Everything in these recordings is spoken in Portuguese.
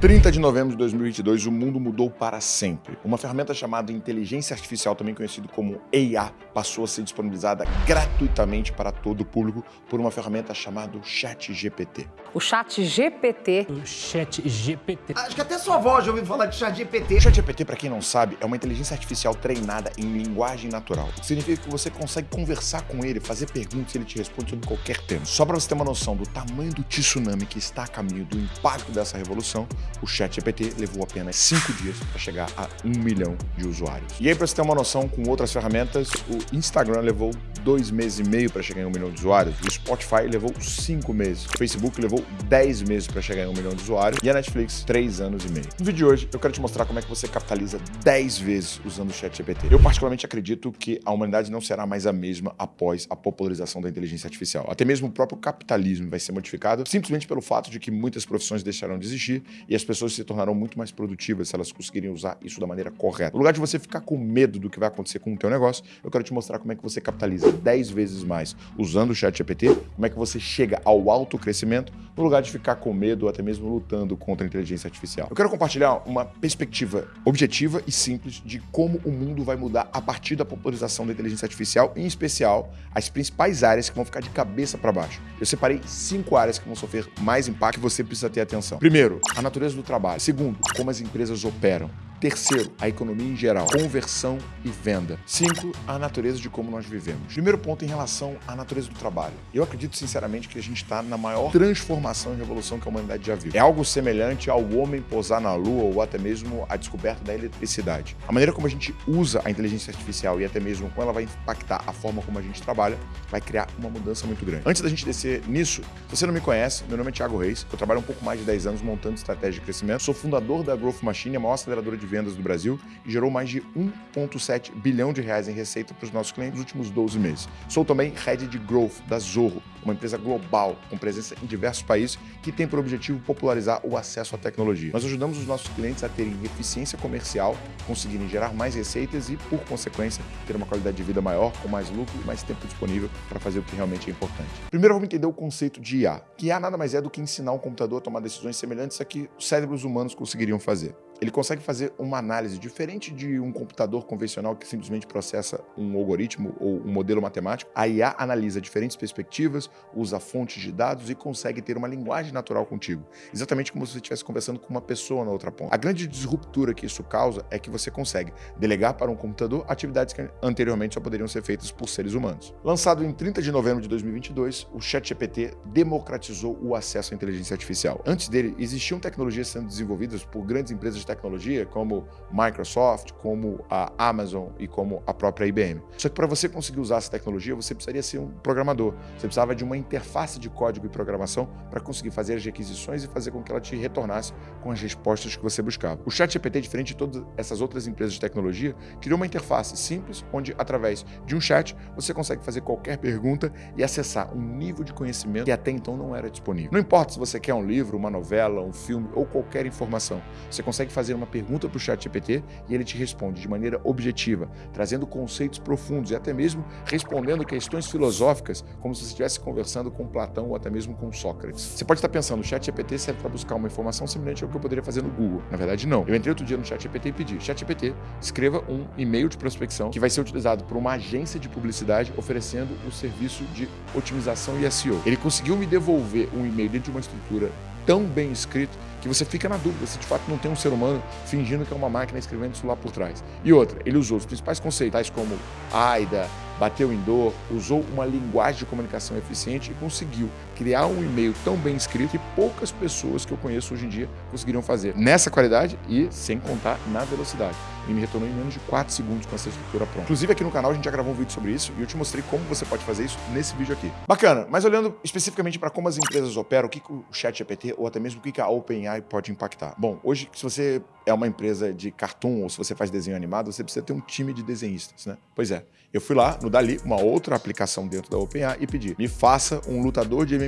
30 de novembro de 2022, o mundo mudou para sempre. Uma ferramenta chamada inteligência artificial, também conhecido como IA, passou a ser disponibilizada gratuitamente para todo o público por uma ferramenta chamada ChatGPT. O ChatGPT. O ChatGPT. Acho que até sua avó já ouviu falar de ChatGPT. O ChatGPT, para quem não sabe, é uma inteligência artificial treinada em linguagem natural. Significa que você consegue conversar com ele, fazer perguntas e ele te responde sobre qualquer tema. Só para você ter uma noção do tamanho do tsunami que está a caminho do impacto dessa revolução, o ChatGPT levou apenas 5 dias para chegar a 1 milhão de usuários. E aí, para você ter uma noção, com outras ferramentas, o Instagram levou 2 meses e meio para chegar em 1 milhão de usuários, o Spotify levou 5 meses, o Facebook levou 10 meses para chegar em 1 milhão de usuários e a Netflix 3 anos e meio. No vídeo de hoje, eu quero te mostrar como é que você capitaliza 10 vezes usando o ChatGPT. Eu particularmente acredito que a humanidade não será mais a mesma após a popularização da inteligência artificial. Até mesmo o próprio capitalismo vai ser modificado simplesmente pelo fato de que muitas profissões deixarão de existir e as pessoas se tornarão muito mais produtivas se elas conseguirem usar isso da maneira correta. No lugar de você ficar com medo do que vai acontecer com o teu negócio, eu quero te mostrar como é que você capitaliza 10 vezes mais usando o chat GPT, como é que você chega ao alto crescimento, no lugar de ficar com medo ou até mesmo lutando contra a inteligência artificial. Eu quero compartilhar uma perspectiva objetiva e simples de como o mundo vai mudar a partir da popularização da inteligência artificial, em especial as principais áreas que vão ficar de cabeça para baixo. Eu separei cinco áreas que vão sofrer mais impacto que você precisa ter atenção. Primeiro, a natureza do trabalho. Segundo, como as empresas operam. Terceiro, a economia em geral, conversão e venda. Cinco, a natureza de como nós vivemos. Primeiro ponto em relação à natureza do trabalho. Eu acredito sinceramente que a gente está na maior transformação e revolução que a humanidade já viu. É algo semelhante ao homem pousar na lua ou até mesmo a descoberta da eletricidade. A maneira como a gente usa a inteligência artificial e até mesmo como ela vai impactar a forma como a gente trabalha vai criar uma mudança muito grande. Antes da gente descer nisso, se você não me conhece, meu nome é Thiago Reis, eu trabalho um pouco mais de 10 anos montando estratégia de crescimento, sou fundador da Growth Machine, a maior aceleradora de vendas do Brasil e gerou mais de 1,7 bilhão de reais em receita para os nossos clientes nos últimos 12 meses. Sou também head de growth da Zorro, uma empresa global com presença em diversos países que tem por objetivo popularizar o acesso à tecnologia. Nós ajudamos os nossos clientes a terem eficiência comercial, conseguirem gerar mais receitas e, por consequência, ter uma qualidade de vida maior, com mais lucro e mais tempo disponível para fazer o que realmente é importante. Primeiro vamos entender o conceito de IA, que IA nada mais é do que ensinar um computador a tomar decisões semelhantes a que os cérebros humanos conseguiriam fazer ele consegue fazer uma análise diferente de um computador convencional que simplesmente processa um algoritmo ou um modelo matemático. A IA analisa diferentes perspectivas, usa fontes de dados e consegue ter uma linguagem natural contigo, exatamente como se você estivesse conversando com uma pessoa na outra ponta. A grande disruptura que isso causa é que você consegue delegar para um computador atividades que anteriormente só poderiam ser feitas por seres humanos. Lançado em 30 de novembro de 2022, o ChatGPT democratizou o acesso à inteligência artificial. Antes dele, existiam tecnologias sendo desenvolvidas por grandes empresas tecnologia, como Microsoft, como a Amazon e como a própria IBM. Só que para você conseguir usar essa tecnologia, você precisaria ser um programador. Você precisava de uma interface de código e programação para conseguir fazer as requisições e fazer com que ela te retornasse com as respostas que você buscava. O ChatGPT, diferente de todas essas outras empresas de tecnologia, criou uma interface simples, onde através de um chat você consegue fazer qualquer pergunta e acessar um nível de conhecimento que até então não era disponível. Não importa se você quer um livro, uma novela, um filme ou qualquer informação, você consegue fazer uma pergunta para o chat GPT e ele te responde de maneira objetiva, trazendo conceitos profundos e até mesmo respondendo questões filosóficas como se você estivesse conversando com Platão ou até mesmo com Sócrates. Você pode estar pensando, o chat GPT serve para buscar uma informação semelhante ao que eu poderia fazer no Google. Na verdade, não. Eu entrei outro dia no chat GPT e pedi, chat GPT, escreva um e-mail de prospecção que vai ser utilizado por uma agência de publicidade oferecendo o serviço de otimização e SEO. Ele conseguiu me devolver um e-mail dentro de uma estrutura tão bem escrito que você fica na dúvida se de fato não tem um ser humano fingindo que é uma máquina escrevendo isso lá por trás. E outra, ele usou os principais conceitos, tais como AIDA, bateu em dor, usou uma linguagem de comunicação eficiente e conseguiu criar um e-mail tão bem escrito que poucas pessoas que eu conheço hoje em dia conseguiriam fazer. Nessa qualidade e sem contar na velocidade. Ele me retornou em menos de 4 segundos com essa estrutura pronta. Inclusive aqui no canal a gente já gravou um vídeo sobre isso e eu te mostrei como você pode fazer isso nesse vídeo aqui. Bacana, mas olhando especificamente para como as empresas operam, o que, que o ChatGPT ou até mesmo o que, que a OpenAI pode impactar. Bom, hoje se você é uma empresa de cartoon ou se você faz desenho animado, você precisa ter um time de desenhistas, né? Pois é, eu fui lá no Dali, uma outra aplicação dentro da OpenAI, e pedi, me faça um lutador de MMA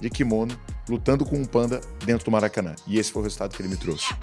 de kimono lutando com um panda dentro do Maracanã. E esse foi o resultado que ele me trouxe.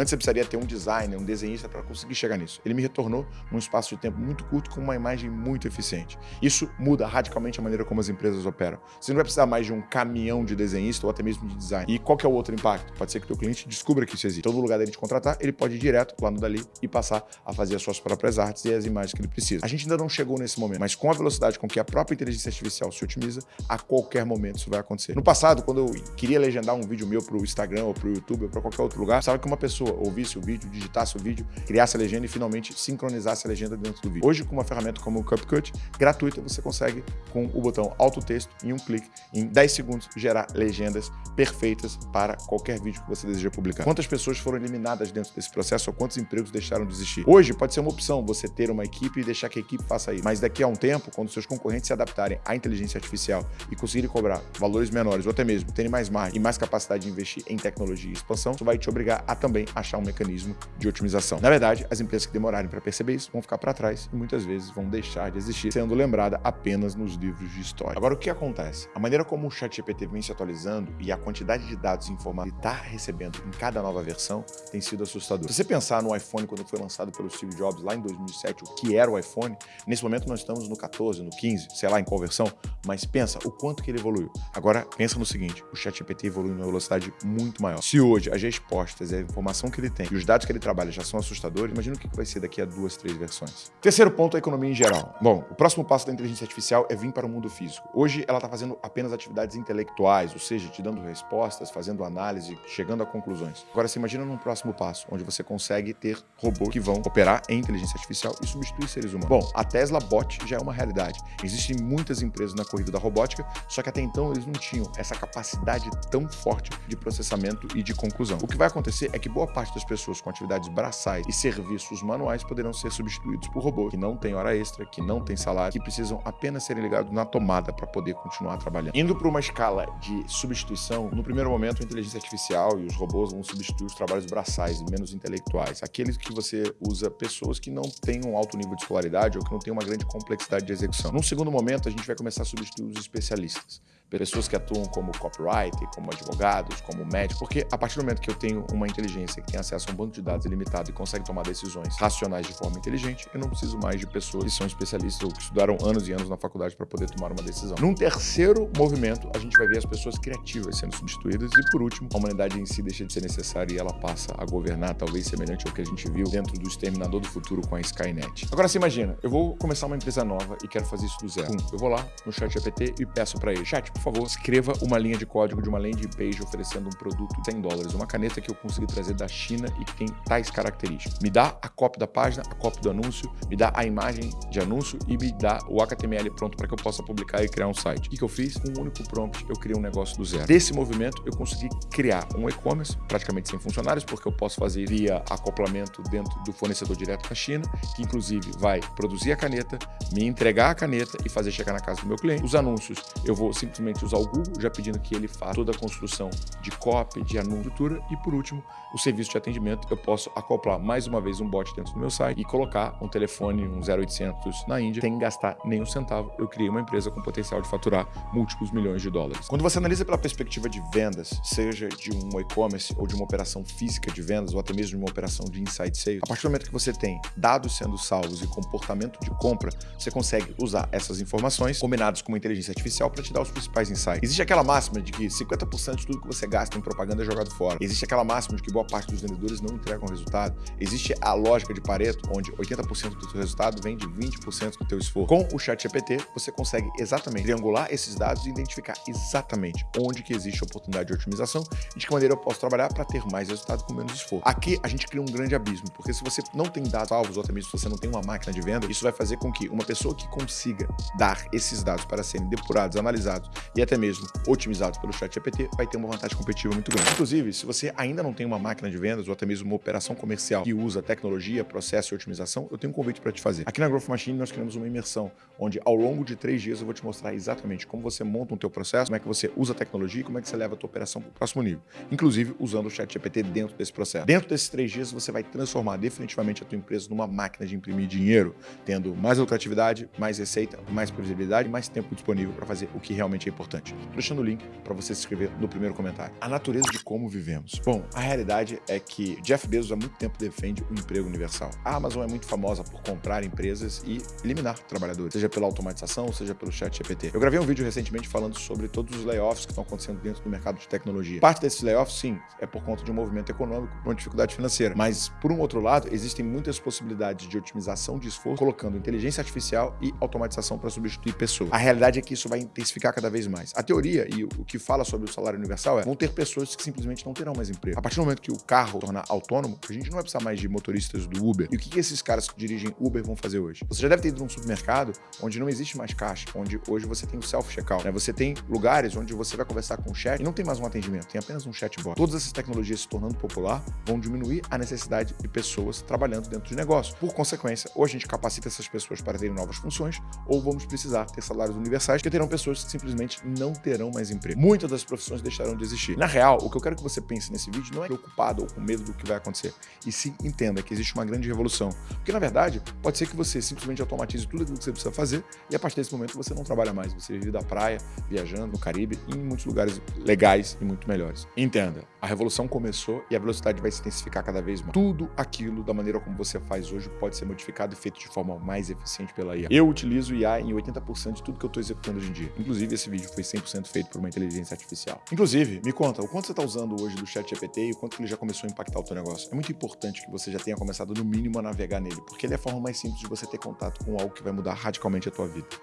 Antes você precisaria ter um designer, um desenhista para conseguir chegar nisso. Ele me retornou num espaço de tempo muito curto com uma imagem muito eficiente. Isso muda radicalmente a maneira como as empresas operam. Você não vai precisar mais de um caminhão de desenhista ou até mesmo de design. E qual que é o outro impacto? Pode ser que o teu cliente descubra que isso existe. Todo lugar dele te contratar, ele pode ir direto lá no Dali e passar a fazer as suas próprias artes e as imagens que ele precisa. A gente ainda não chegou nesse momento, mas com a velocidade com que a própria inteligência artificial se otimiza, a qualquer momento isso vai acontecer. No passado, quando eu queria legendar um vídeo meu para o Instagram ou para o YouTube ou para qualquer outro lugar, sabe que uma pessoa ouvisse o vídeo, digitasse o vídeo, criasse a legenda e finalmente sincronizasse a legenda dentro do vídeo. Hoje, com uma ferramenta como o CupCut, gratuita, você consegue, com o botão Auto Texto, em um clique, em 10 segundos, gerar legendas perfeitas para qualquer vídeo que você deseja publicar. Quantas pessoas foram eliminadas dentro desse processo ou quantos empregos deixaram de existir? Hoje, pode ser uma opção você ter uma equipe e deixar que a equipe faça isso. Mas daqui a um tempo, quando seus concorrentes se adaptarem à inteligência artificial e conseguirem cobrar valores menores ou até mesmo terem mais margem e mais capacidade de investir em tecnologia e expansão, isso vai te obrigar a também achar um mecanismo de otimização. Na verdade, as empresas que demorarem para perceber isso vão ficar para trás e muitas vezes vão deixar de existir, sendo lembrada apenas nos livros de história. Agora, o que acontece? A maneira como o ChatGPT vem se atualizando e a quantidade de dados e informações que está recebendo em cada nova versão tem sido assustador. Se você pensar no iPhone quando foi lançado pelo Steve Jobs lá em 2007, o que era o iPhone, nesse momento nós estamos no 14, no 15, sei lá em qual versão, mas pensa o quanto que ele evoluiu. Agora, pensa no seguinte, o ChatGPT evolui numa velocidade muito maior. Se hoje as respostas, a informação que ele tem e os dados que ele trabalha já são assustadores, imagina o que vai ser daqui a duas, três versões. Terceiro ponto, a economia em geral. Bom, o próximo passo da inteligência artificial é vir para o mundo físico. Hoje ela está fazendo apenas atividades intelectuais, ou seja, te dando respostas, fazendo análise, chegando a conclusões. Agora, você imagina num próximo passo, onde você consegue ter robôs que vão operar em inteligência artificial e substituir seres humanos. Bom, a Tesla Bot já é uma realidade. Existem muitas empresas na corrida da robótica, só que até então eles não tinham essa capacidade tão forte de processamento e de conclusão. O que vai acontecer é que boa parte das pessoas com atividades braçais e serviços manuais poderão ser substituídos por robôs que não têm hora extra, que não têm salário, que precisam apenas serem ligados na tomada para poder continuar trabalhando. Indo para uma escala de substituição, no primeiro momento a inteligência artificial e os robôs vão substituir os trabalhos braçais e menos intelectuais, aqueles que você usa pessoas que não têm um alto nível de escolaridade ou que não têm uma grande complexidade de execução. Num segundo momento, a gente vai começar a substituir os especialistas pessoas que atuam como copywriter, como advogados, como médicos, porque a partir do momento que eu tenho uma inteligência que tem acesso a um banco de dados ilimitado e consegue tomar decisões racionais de forma inteligente, eu não preciso mais de pessoas que são especialistas ou que estudaram anos e anos na faculdade para poder tomar uma decisão. Num terceiro movimento, a gente vai ver as pessoas criativas sendo substituídas e, por último, a humanidade em si deixa de ser necessária e ela passa a governar, talvez semelhante ao que a gente viu dentro do Exterminador do Futuro com a Skynet. Agora, você imagina, eu vou começar uma empresa nova e quero fazer isso do zero. Pum, eu vou lá no chat GPT e peço para ele, chat, por favor, escreva uma linha de código de uma landing page oferecendo um produto de 100 dólares, uma caneta que eu consegui trazer da China e que tem tais características. Me dá a cópia da página, a cópia do anúncio, me dá a imagem de anúncio e me dá o HTML pronto para que eu possa publicar e criar um site. O que eu fiz? Com um único prompt, eu criei um negócio do zero. Desse movimento, eu consegui criar um e-commerce, praticamente sem funcionários, porque eu posso fazer via acoplamento dentro do fornecedor direto da China, que inclusive vai produzir a caneta, me entregar a caneta e fazer chegar na casa do meu cliente. Os anúncios, eu vou simplesmente usar o Google, já pedindo que ele faça toda a construção de copy, de anúncio, e por último, o serviço de atendimento, eu posso acoplar mais uma vez um bot dentro do meu site e colocar um telefone, um 0800 na Índia, sem gastar nenhum centavo. Eu criei uma empresa com potencial de faturar múltiplos milhões de dólares. Quando você analisa pela perspectiva de vendas, seja de um e-commerce ou de uma operação física de vendas ou até mesmo de uma operação de inside sales, a partir do momento que você tem dados sendo salvos e comportamento de compra, você consegue usar essas informações combinadas com uma inteligência artificial para te dar os principais insights. Existe aquela máxima de que 50% de tudo que você gasta em propaganda é jogado fora. Existe aquela máxima de que boa parte dos vendedores não entregam resultado. Existe a lógica de Pareto, onde 80% do seu resultado vem de 20% do teu esforço. Com o chat GPT, você consegue exatamente triangular esses dados e identificar exatamente onde que existe oportunidade de otimização e de que maneira eu posso trabalhar para ter mais resultado com menos esforço. Aqui a gente cria um grande abismo, porque se você não tem dados salvos, ou até mesmo se você não tem uma máquina de venda, isso vai fazer com que uma pessoa que consiga dar esses dados para serem depurados, analisados e até mesmo otimizados pelo chat GPT vai ter uma vantagem competitiva muito grande. Inclusive, se você ainda não tem uma máquina de vendas ou até mesmo uma operação comercial que usa tecnologia, processo e otimização, eu tenho um convite para te fazer. Aqui na Growth Machine nós criamos uma imersão, onde ao longo de três dias eu vou te mostrar exatamente como você monta o teu processo, como é que você usa a tecnologia e como é que você leva a tua operação para o próximo nível. Inclusive usando o chat GPT dentro desse processo. Dentro desses três dias você vai transformar definitivamente a tua empresa numa máquina de imprimir dinheiro, tendo mais lucratividade, mais receita, mais previsibilidade, mais tempo disponível para fazer o que realmente é importante importante. Tô deixando o link para você se inscrever no primeiro comentário. A natureza de como vivemos. Bom, a realidade é que Jeff Bezos há muito tempo defende o emprego universal. A Amazon é muito famosa por comprar empresas e eliminar trabalhadores, seja pela automatização, seja pelo chat GPT. Eu gravei um vídeo recentemente falando sobre todos os layoffs que estão acontecendo dentro do mercado de tecnologia. Parte desses layoffs, sim, é por conta de um movimento econômico, por uma dificuldade financeira. Mas, por um outro lado, existem muitas possibilidades de otimização de esforço, colocando inteligência artificial e automatização para substituir pessoas. A realidade é que isso vai intensificar cada vez mais. A teoria e o que fala sobre o salário universal é vão ter pessoas que simplesmente não terão mais emprego. A partir do momento que o carro tornar autônomo, a gente não vai precisar mais de motoristas do Uber. E o que, que esses caras que dirigem Uber vão fazer hoje? Você já deve ter ido num supermercado onde não existe mais caixa, onde hoje você tem o self-checkout. Né? Você tem lugares onde você vai conversar com o chat e não tem mais um atendimento, tem apenas um chatbot. Todas essas tecnologias se tornando popular vão diminuir a necessidade de pessoas trabalhando dentro de negócio. Por consequência, ou a gente capacita essas pessoas para terem novas funções, ou vamos precisar ter salários universais, que terão pessoas que simplesmente não terão mais emprego. Muitas das profissões deixarão de existir. Na real, o que eu quero que você pense nesse vídeo não é preocupado ou com medo do que vai acontecer, e sim entenda que existe uma grande revolução. Porque, na verdade, pode ser que você simplesmente automatize tudo aquilo que você precisa fazer, e a partir desse momento você não trabalha mais, você vive da praia, viajando no Caribe e em muitos lugares legais e muito melhores. Entenda, a revolução começou e a velocidade vai se intensificar cada vez mais. Tudo aquilo da maneira como você faz hoje pode ser modificado e feito de forma mais eficiente pela IA. Eu utilizo IA em 80% de tudo que eu estou executando hoje em dia. Inclusive, esse vídeo foi 100% feito por uma inteligência artificial. Inclusive, me conta, o quanto você está usando hoje do chat GPT e o quanto ele já começou a impactar o teu negócio. É muito importante que você já tenha começado, no mínimo, a navegar nele, porque ele é a forma mais simples de você ter contato com algo que vai mudar radicalmente a tua vida.